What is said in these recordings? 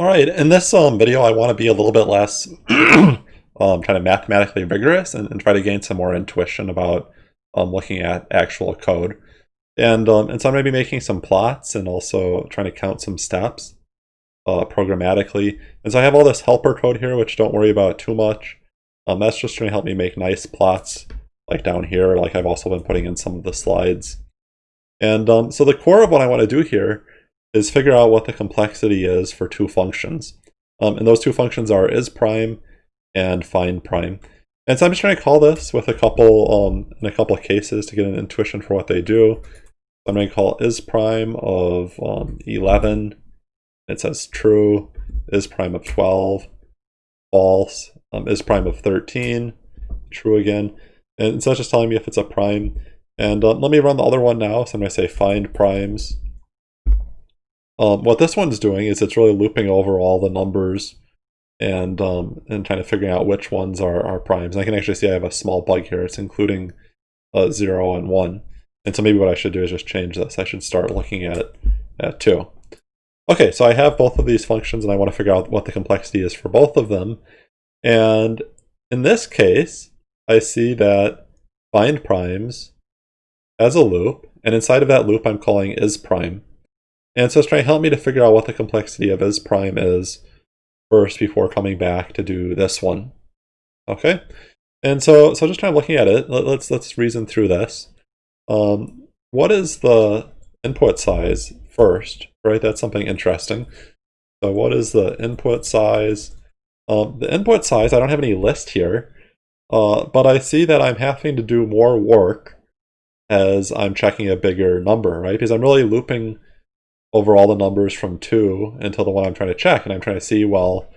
All right, in this um, video, I want to be a little bit less um, kind of mathematically rigorous and, and, try to gain some more intuition about um, looking at actual code. And, um, and so I'm going to be making some plots and also trying to count some steps uh, programmatically. And so I have all this helper code here, which don't worry about too much. Um, that's just going to help me make nice plots like down here, like I've also been putting in some of the slides. And um, so the core of what I want to do here is figure out what the complexity is for two functions. Um, and those two functions are is prime and find prime. And so I'm just trying to call this with a couple um, in a couple of cases to get an intuition for what they do. I'm going to call is prime of um, 11. It says true. Is prime of 12. False. Um, is prime of 13. True again. And so it's just telling me if it's a prime. And uh, let me run the other one now. So I'm going to say find primes um, what this one's doing is it's really looping over all the numbers and um, and kind of figuring out which ones are, are primes. And I can actually see I have a small bug here. It's including uh, 0 and 1. And so maybe what I should do is just change this. I should start looking at, at 2. Okay, so I have both of these functions and I want to figure out what the complexity is for both of them. And in this case, I see that find primes as a loop, and inside of that loop I'm calling is prime. And so it's trying to help me to figure out what the complexity of is prime is first before coming back to do this one. Okay, and so so just kind of looking at it, let, us let's reason through this. Um, what is the input size first? Right, that's something interesting. So what is the input size? Um, the input size, I don't have any list here, uh, but I see that I'm having to do more work as I'm checking a bigger number, right? Because I'm really looping over all the numbers from 2 until the one I'm trying to check, and I'm trying to see, well,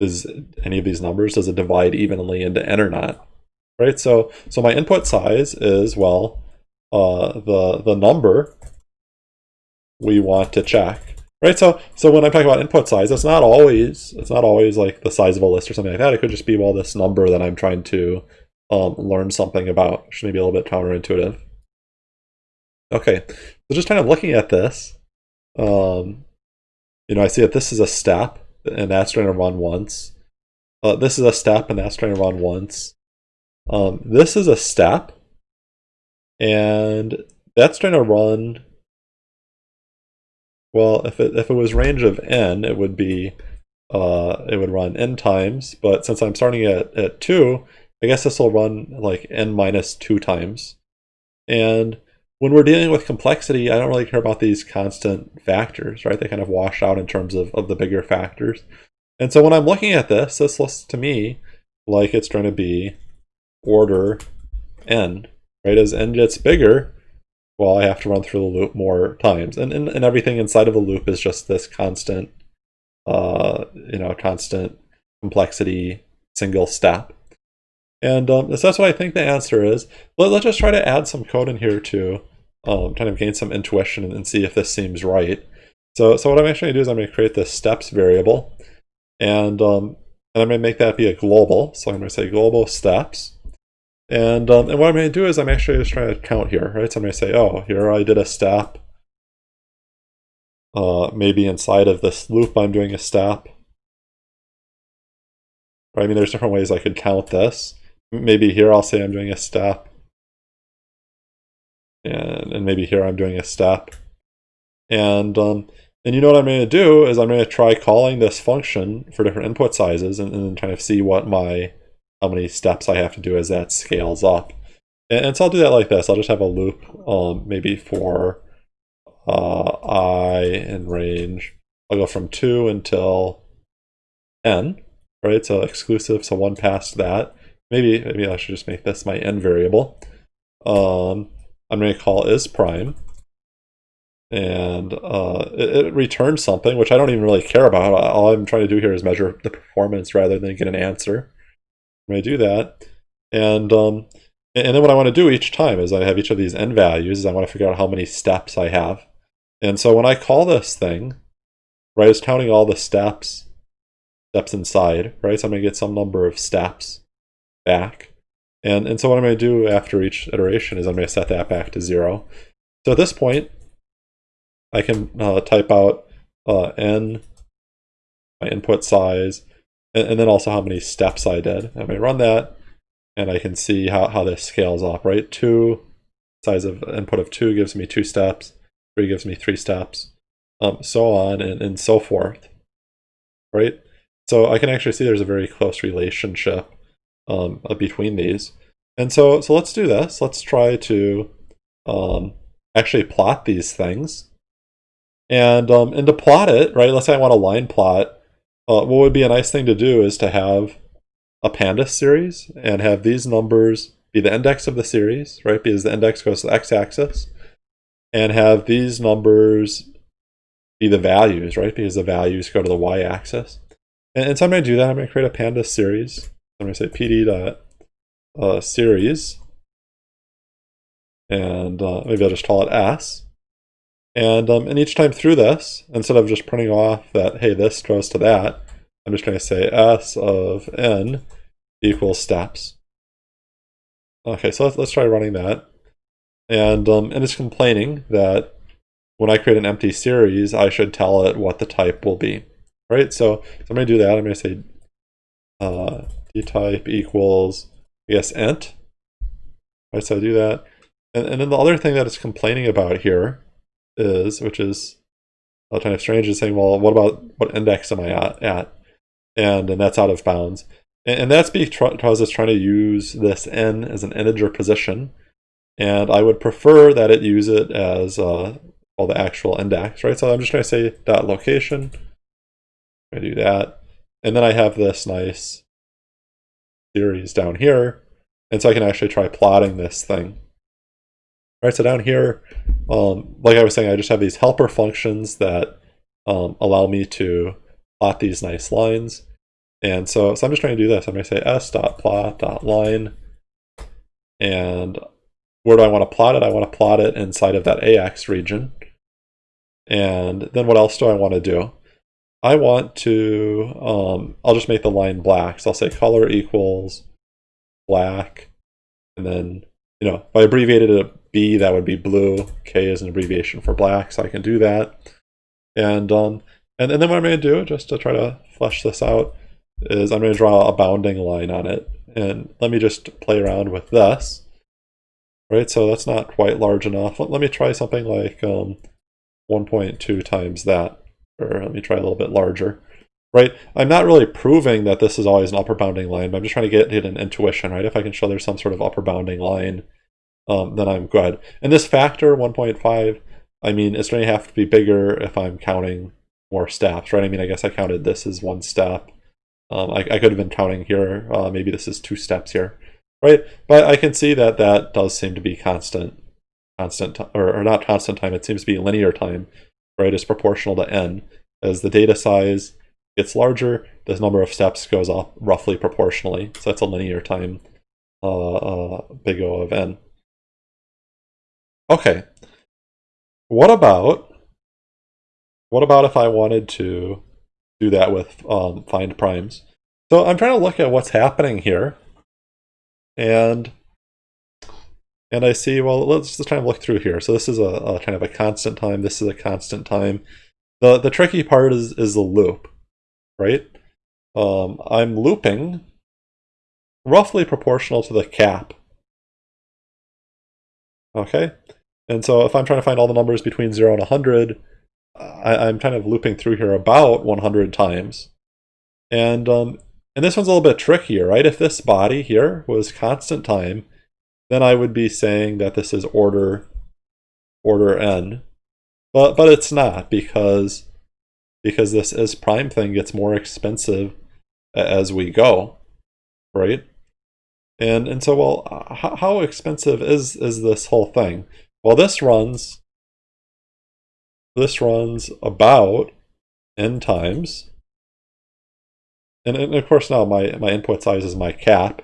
is any of these numbers, does it divide evenly into n or not? Right, so so my input size is, well, uh, the, the number we want to check. Right, so so when I'm talking about input size, it's not always it's not always like the size of a list or something like that. It could just be well this number that I'm trying to um, learn something about, which may be a little bit counterintuitive. Okay, so just kind of looking at this, um, you know, I see that this is a step, and that's trying to run once. Uh, this is a step, and that's trying to run once. Um, this is a step, and that's trying to run. Well, if it if it was range of n, it would be uh, it would run n times. But since I'm starting at at two, I guess this will run like n minus two times. And when we're dealing with complexity, I don't really care about these constant factors, right? They kind of wash out in terms of, of the bigger factors. And so when I'm looking at this, this looks to me like it's going to be order n, right? As n gets bigger, well, I have to run through the loop more times. And, and, and everything inside of the loop is just this constant, uh, you know, constant complexity single step. And um, so that's what I think the answer is. Let, us just try to add some code in here to um, kind of gain some intuition and see if this seems right. So, so what I'm actually going to do is I'm going to create this steps variable. And, um, and I'm going to make that be a global. So I'm going to say global steps. And, um, and what I'm going to do is I'm actually just trying to count here, right? So I'm going to say, oh, here I did a step. Uh, maybe inside of this loop I'm doing a step. Right? I mean, there's different ways I could count this maybe here I'll say I'm doing a step. And, maybe here I'm doing a step. And, um, and you know what I'm going to do is I'm going to try calling this function for different input sizes and, and then kind of see what my, how many steps I have to do as that scales up. And, and so I'll do that like this. I'll just have a loop um, maybe for uh, i in range. I'll go from 2 until n, right? So exclusive, so 1 past that. Maybe, maybe I should just make this my n variable. Um, I'm going to call is prime. And uh, it, it, returns something, which I don't even really care about. All I'm trying to do here is measure the performance rather than get an answer. I'm going to do that. And, um, and then what I want to do each time is I have each of these n values, is I want to figure out how many steps I have. And so when I call this thing, right, it's counting all the steps, steps inside, right? So I'm going to get some number of steps back. And, and so what I'm going to do after each iteration is I'm going to set that back to zero. So at this point, I can uh, type out uh, n my input size, and, and then also how many steps I did. I'm going to run that, and I can see how, how this scales up, right? Two, size of input of two gives me two steps, three gives me three steps, um, so on and, and so forth, right? So I can actually see there's a very close relationship um, between these. And so, so let's do this. Let's try to um, actually plot these things. And, um, and to plot it, right, let's say I want a line plot, uh, what would be a nice thing to do is to have a pandas series and have these numbers be the index of the series, right, because the index goes to the x-axis, and have these numbers be the values, right, because the values go to the y-axis. And, and so I'm going to do that. I'm going to create a pandas series. I'm going to say pd dot uh, series, and uh, maybe I'll just call it s. And, um, and each time through this, instead of just printing off that, hey, this goes to that, I'm just going to say s of n equals steps. Okay, so let's, let's try running that. And, um, and it's complaining that when I create an empty series, I should tell it what the type will be. Right, so, so I'm going to do that. I'm going to say uh, dtype equals, I guess, int. Right, so I do that. And, and then the other thing that it's complaining about here is, which is kind of strange, is saying, well, what about what index am I at? at? And, and that's out of bounds. And, and that's because it's trying to use this n as an integer position. And I would prefer that it use it as uh, well, the actual index, right? So I'm just going to say dot location. I do that. And then I have this nice series down here. And so I can actually try plotting this thing. All right, so down here, um, like I was saying, I just have these helper functions that um, allow me to plot these nice lines. And so, so I'm just trying to do this. I'm going to say s.plot.line. And where do I want to plot it? I want to plot it inside of that AX region. And then what else do I want to do? I want to, um, I'll just make the line black. So I'll say color equals black. And then, you know, if I abbreviated it B, that would be blue. K is an abbreviation for black, so I can do that. And um, and, and then what I'm going to do, just to try to flesh this out, is I'm going to draw a bounding line on it. And let me just play around with this. Right, so that's not quite large enough. Let, let me try something like um, 1.2 times that. Or let me try a little bit larger. Right, I'm not really proving that this is always an upper bounding line, but I'm just trying to get an intuition, right? If I can show there's some sort of upper bounding line, um, then I'm good. And this factor, 1.5, I mean, it's going to have to be bigger if I'm counting more steps, right? I mean, I guess I counted this as one step. Um, I, I, could have been counting here, uh, maybe this is two steps here, right? But I can see that that does seem to be constant, constant, or, or not constant time, it seems to be linear time, right? It's proportional to n. As the data size gets larger, the number of steps goes up roughly proportionally. So that's a linear time uh, uh, big O of n. Okay. What about what about if I wanted to do that with um, find primes? So I'm trying to look at what's happening here, and and I see, well, let's just kind of look through here. So this is a, a, kind of a constant time. This is a constant time. The the tricky part is is the loop, right? Um, I'm looping roughly proportional to the cap. Okay, and so if I'm trying to find all the numbers between 0 and 100, I, am kind of looping through here about 100 times. And, um, and this one's a little bit trickier, right? If this body here was constant time, then I would be saying that this is order order n. But, but it's not because, because this is prime thing gets more expensive as we go, right? And, and so, well, how, how expensive is, is this whole thing? Well, this runs, this runs about n times. And, and of course now my, my input size is my cap.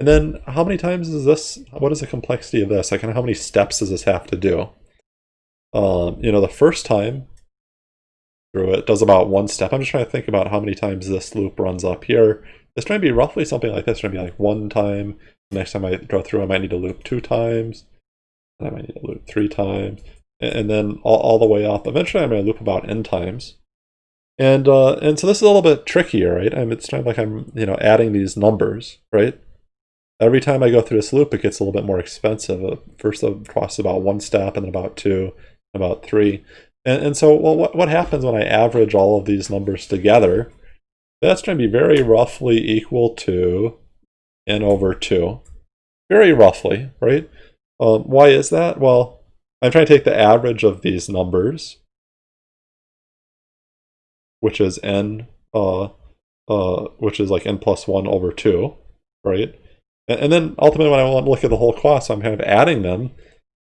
And then how many times is this, what is the complexity of this? Like how many steps does this have to do? Um, you know, the first time through it does about one step. I'm just trying to think about how many times this loop runs up here. It's trying to be roughly something like this. It's going to be like one time. The next time I go through, I might need to loop two times. I might need to loop three times, and, then all, all the way up. Eventually I'm going to loop about n times. And uh, and so this is a little bit trickier, right? I mean, it's kind of like I'm you know adding these numbers, right? Every time I go through this loop, it gets a little bit more expensive. Uh, First, it costs about one step, and then about two, about three. And, and so, well, what, what happens when I average all of these numbers together? That's going to be very roughly equal to n over 2. Very roughly, right? Um, why is that? Well, I'm trying to take the average of these numbers, which is n, uh, uh, which is like n plus 1 over 2, right? And, then ultimately when I want to look at the whole cost, I'm kind of adding them.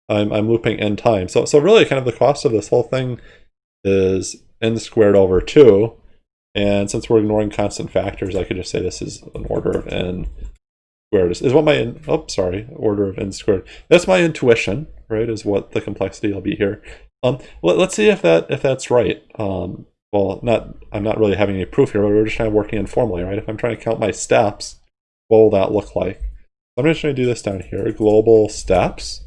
I'm, I'm looping n times. So, so really kind of the cost of this whole thing is n squared over 2. And since we're ignoring constant factors, I could just say this is an order of n squared. Is, is what my, oh, sorry, order of n squared. That's my intuition, right, is what the complexity will be here. Um, let, us see if that if that's right. Um, well, not I'm not really having any proof here, but we're just kind of working informally, right? If I'm trying to count my steps, what will that look like? I'm just going to do this down here, global steps.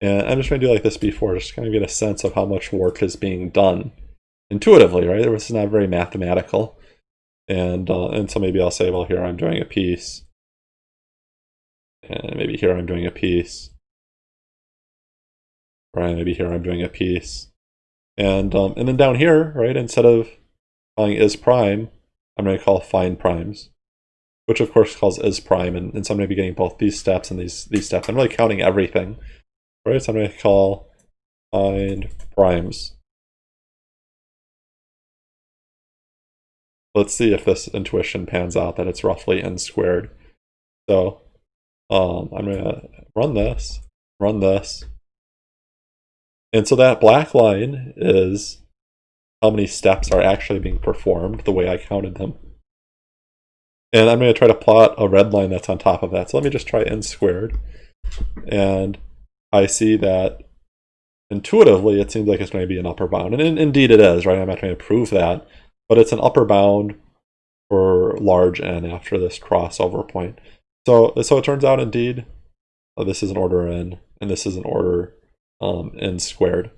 And I'm just going to do like this before, just kind of get a sense of how much work is being done intuitively, right? This is not very mathematical. And, uh, and so maybe I'll say, well, here I'm doing a piece. And maybe here I'm doing a piece. Right, maybe here I'm doing a piece. And, um, and then down here, right, instead of calling is prime, I'm going to call find primes, which of course calls is prime. And, and so I'm going to be getting both these steps and these, these steps. I'm really counting everything, right? So I'm going to call find primes. Let's see if this intuition pans out that it's roughly n squared. So um, I'm going to run this, run this. And so that black line is how many steps are actually being performed the way I counted them. And I'm going to try to plot a red line that's on top of that. So let me just try n squared. And I see that intuitively it seems like it's going to be an upper bound. And in, indeed it is, right? I'm not trying to prove that. But it's an upper bound for large n after this crossover point. So, so it turns out indeed, uh, this is an order n, and this is an order um, n squared.